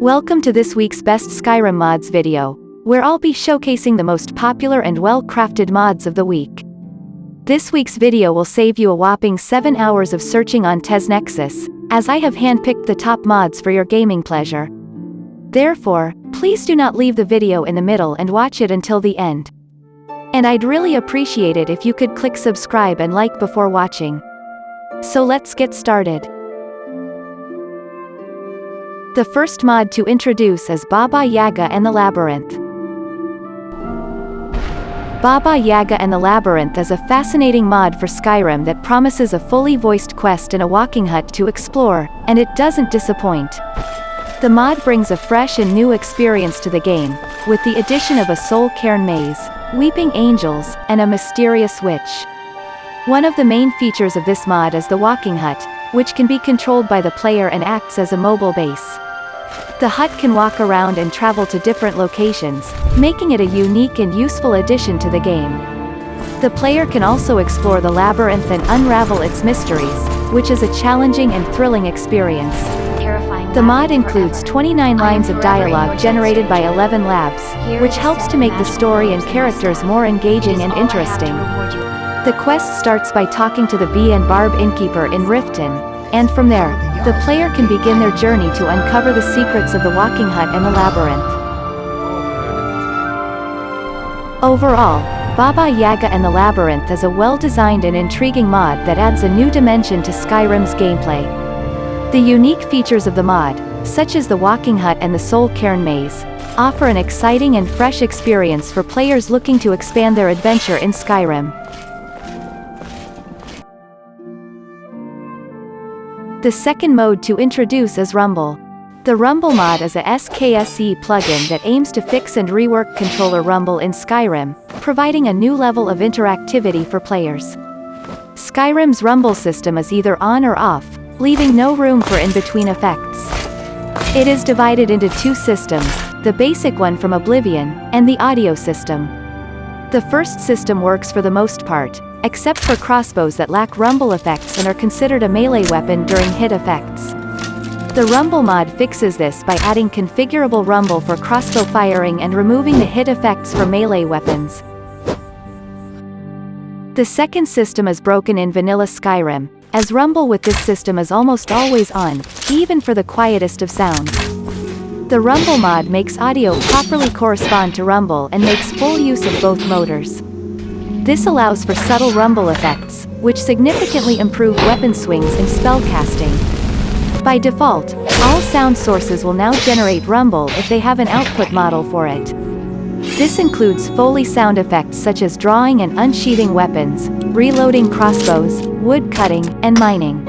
Welcome to this week's Best Skyrim Mods video, where I'll be showcasing the most popular and well-crafted mods of the week. This week's video will save you a whopping 7 hours of searching on TesNexus, as I have handpicked the top mods for your gaming pleasure. Therefore, please do not leave the video in the middle and watch it until the end. And I'd really appreciate it if you could click subscribe and like before watching. So let's get started. The first mod to introduce is Baba Yaga and the Labyrinth. Baba Yaga and the Labyrinth is a fascinating mod for Skyrim that promises a fully voiced quest and a walking hut to explore, and it doesn't disappoint. The mod brings a fresh and new experience to the game, with the addition of a soul cairn maze, weeping angels, and a mysterious witch. One of the main features of this mod is the walking hut, which can be controlled by the player and acts as a mobile base. The hut can walk around and travel to different locations, making it a unique and useful addition to the game. The player can also explore the labyrinth and unravel its mysteries, which is a challenging and thrilling experience. The mod includes 29 lines of dialogue generated by ElevenLabs, which helps to make the story and characters more engaging and interesting. The quest starts by talking to the Bee and Barb innkeeper in Riften, and from there, the player can begin their journey to uncover the secrets of the Walking Hut and the Labyrinth. Overall, Baba Yaga and the Labyrinth is a well-designed and intriguing mod that adds a new dimension to Skyrim's gameplay. The unique features of the mod, such as the Walking Hut and the Soul Cairn Maze, offer an exciting and fresh experience for players looking to expand their adventure in Skyrim. The second mode to introduce is Rumble. The Rumble mod is a SKSE plugin that aims to fix and rework controller Rumble in Skyrim, providing a new level of interactivity for players. Skyrim's Rumble system is either on or off, leaving no room for in-between effects. It is divided into two systems, the basic one from Oblivion, and the audio system. The first system works for the most part, except for crossbows that lack rumble effects and are considered a melee weapon during hit effects. The Rumble mod fixes this by adding configurable rumble for crossbow firing and removing the hit effects for melee weapons. The second system is broken in vanilla Skyrim, as rumble with this system is almost always on, even for the quietest of sounds. The Rumble mod makes audio properly correspond to rumble and makes full use of both motors. This allows for subtle rumble effects, which significantly improve weapon swings and spellcasting. By default, all sound sources will now generate rumble if they have an output model for it. This includes Foley sound effects such as drawing and unsheathing weapons, reloading crossbows, wood cutting, and mining.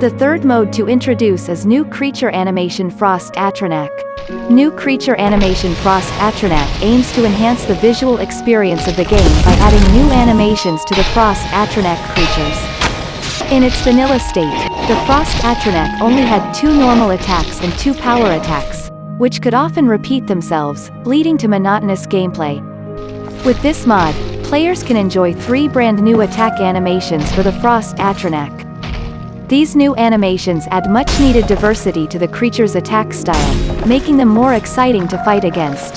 The third mode to introduce is New Creature Animation Frost Atronach. New creature animation Frost Atronach aims to enhance the visual experience of the game by adding new animations to the Frost Atronach creatures. In its vanilla state, the Frost Atronach only had two normal attacks and two power attacks, which could often repeat themselves, leading to monotonous gameplay. With this mod, players can enjoy three brand new attack animations for the Frost Atronach. These new animations add much-needed diversity to the creature's attack style, making them more exciting to fight against.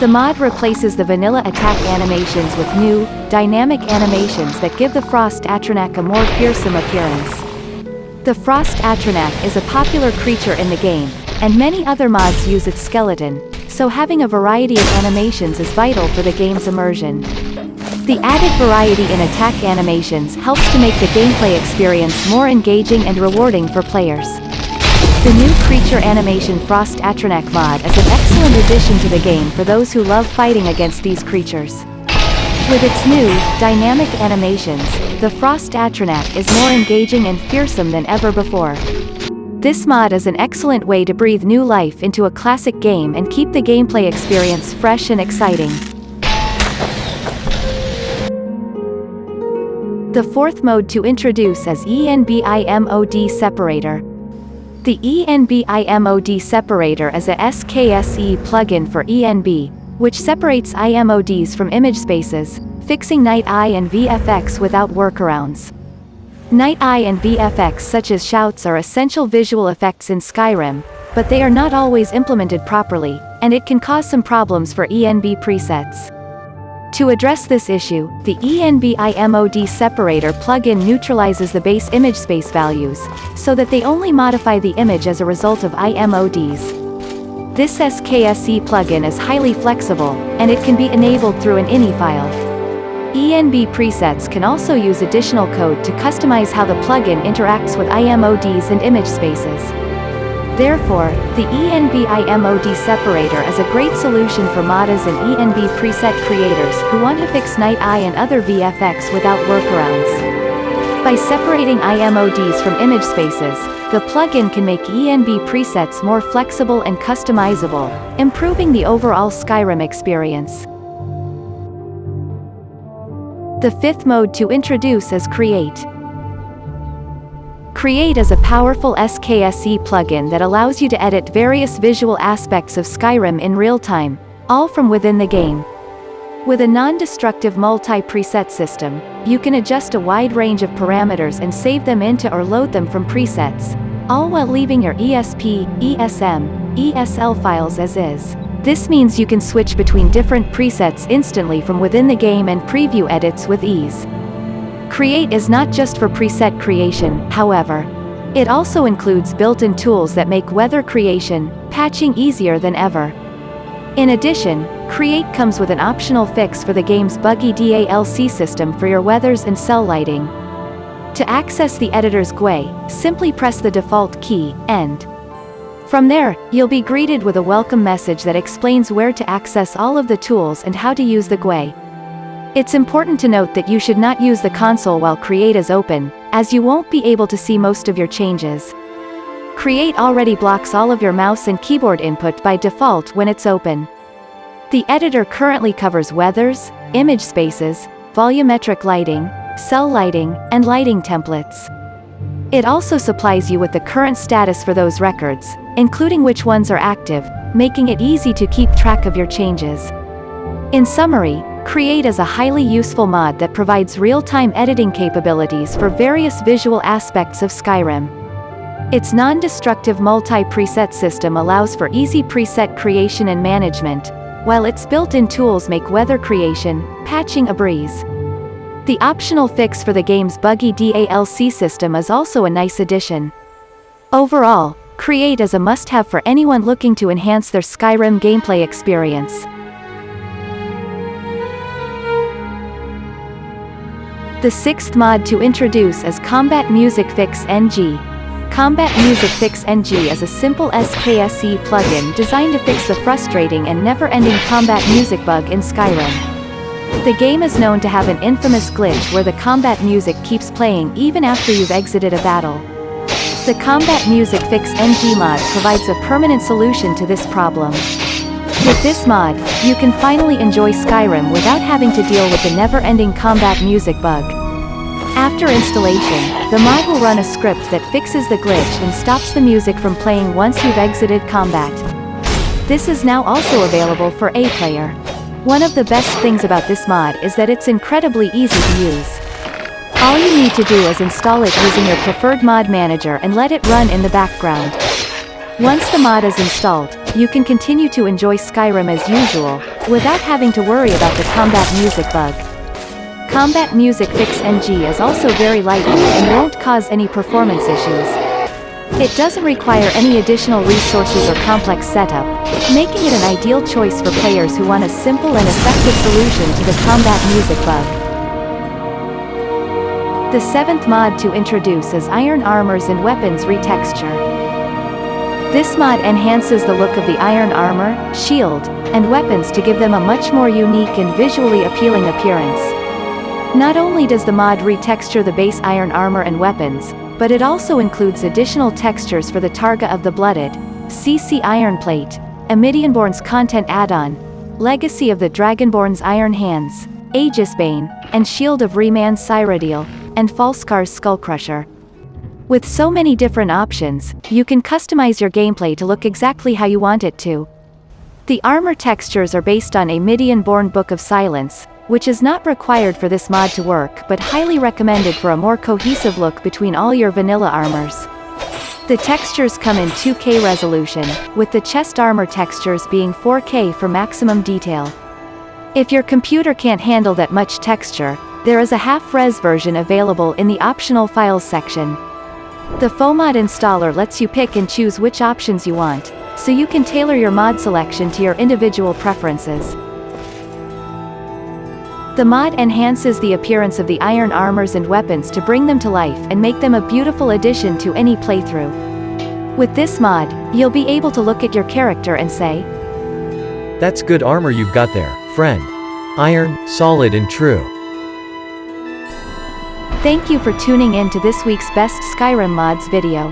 The mod replaces the vanilla attack animations with new, dynamic animations that give the Frost Atronach a more fearsome appearance. The Frost Atronach is a popular creature in the game, and many other mods use its skeleton, so having a variety of animations is vital for the game's immersion. The added variety in attack animations helps to make the gameplay experience more engaging and rewarding for players. The new Creature Animation Frost Atronach mod is an excellent addition to the game for those who love fighting against these creatures. With its new, dynamic animations, the Frost Atronach is more engaging and fearsome than ever before. This mod is an excellent way to breathe new life into a classic game and keep the gameplay experience fresh and exciting. The fourth mode to introduce is ENBIMOD separator. The ENBIMOD separator is a SKSE plugin for ENB, which separates IMODs from image spaces, fixing Night Eye and VFX without workarounds. Night Eye and VFX such as shouts are essential visual effects in Skyrim, but they are not always implemented properly, and it can cause some problems for ENB presets. To address this issue, the ENB-IMOD separator plugin neutralizes the base image space values, so that they only modify the image as a result of IMODs. This SKSE plugin is highly flexible, and it can be enabled through an INI file. ENB presets can also use additional code to customize how the plugin interacts with IMODs and image spaces. Therefore, the ENB IMOD separator is a great solution for modders and ENB preset creators who want to fix Night Eye and other VFX without workarounds. By separating IMODs from image spaces, the plugin can make ENB presets more flexible and customizable, improving the overall Skyrim experience. The fifth mode to introduce is Create. Create is a powerful SKSE plugin that allows you to edit various visual aspects of Skyrim in real time, all from within the game. With a non-destructive multi-preset system, you can adjust a wide range of parameters and save them into or load them from presets, all while leaving your ESP, ESM, ESL files as is. This means you can switch between different presets instantly from within the game and preview edits with ease. Create is not just for preset creation, however. It also includes built-in tools that make weather creation, patching easier than ever. In addition, Create comes with an optional fix for the game's buggy DALC system for your weathers and cell lighting. To access the editor's GUI, simply press the default key, End. From there, you'll be greeted with a welcome message that explains where to access all of the tools and how to use the GUI. It's important to note that you should not use the console while Create is open, as you won't be able to see most of your changes. Create already blocks all of your mouse and keyboard input by default when it's open. The editor currently covers weathers, image spaces, volumetric lighting, cell lighting, and lighting templates. It also supplies you with the current status for those records, including which ones are active, making it easy to keep track of your changes. In summary, Create is a highly useful mod that provides real-time editing capabilities for various visual aspects of Skyrim. Its non-destructive multi-preset system allows for easy preset creation and management, while its built-in tools make weather creation, patching a breeze. The optional fix for the game's buggy DALC system is also a nice addition. Overall, Create is a must-have for anyone looking to enhance their Skyrim gameplay experience. The sixth mod to introduce is Combat Music Fix NG. Combat Music Fix NG is a simple SKSE plugin designed to fix the frustrating and never-ending combat music bug in Skyrim. The game is known to have an infamous glitch where the combat music keeps playing even after you've exited a battle. The Combat Music Fix NG mod provides a permanent solution to this problem. With this mod, you can finally enjoy Skyrim without having to deal with the never-ending combat music bug. After installation, the mod will run a script that fixes the glitch and stops the music from playing once you've exited combat. This is now also available for A player. One of the best things about this mod is that it's incredibly easy to use. All you need to do is install it using your preferred mod manager and let it run in the background. Once the mod is installed, you can continue to enjoy Skyrim as usual, without having to worry about the combat music bug. Combat Music Fix NG is also very lightweight and won't cause any performance issues. It doesn't require any additional resources or complex setup, making it an ideal choice for players who want a simple and effective solution to the combat music bug. The seventh mod to introduce is Iron Armors and Weapons Retexture. This mod enhances the look of the iron armor, shield, and weapons to give them a much more unique and visually appealing appearance. Not only does the mod retexture the base iron armor and weapons, but it also includes additional textures for the Targa of the Blooded, CC Iron Plate, Amidianborn's content add-on, Legacy of the Dragonborn's Iron Hands, Aegisbane, and Shield of Reman Cyrodiil, and Falskaar's Skullcrusher. With so many different options, you can customize your gameplay to look exactly how you want it to. The armor textures are based on Amidianborn Book of Silence, which is not required for this mod to work but highly recommended for a more cohesive look between all your vanilla armors. The textures come in 2K resolution, with the chest armor textures being 4K for maximum detail. If your computer can't handle that much texture, there is a half-res version available in the optional files section. The FOMod installer lets you pick and choose which options you want, so you can tailor your mod selection to your individual preferences. The mod enhances the appearance of the iron armors and weapons to bring them to life and make them a beautiful addition to any playthrough. With this mod, you'll be able to look at your character and say, That's good armor you've got there, friend. Iron, solid and true. Thank you for tuning in to this week's Best Skyrim Mods video.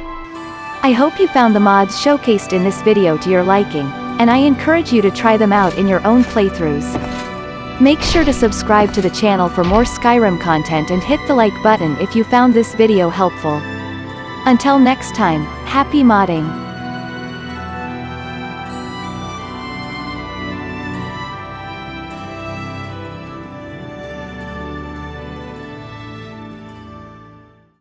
I hope you found the mods showcased in this video to your liking, and I encourage you to try them out in your own playthroughs. Make sure to subscribe to the channel for more Skyrim content and hit the like button if you found this video helpful. Until next time, happy modding!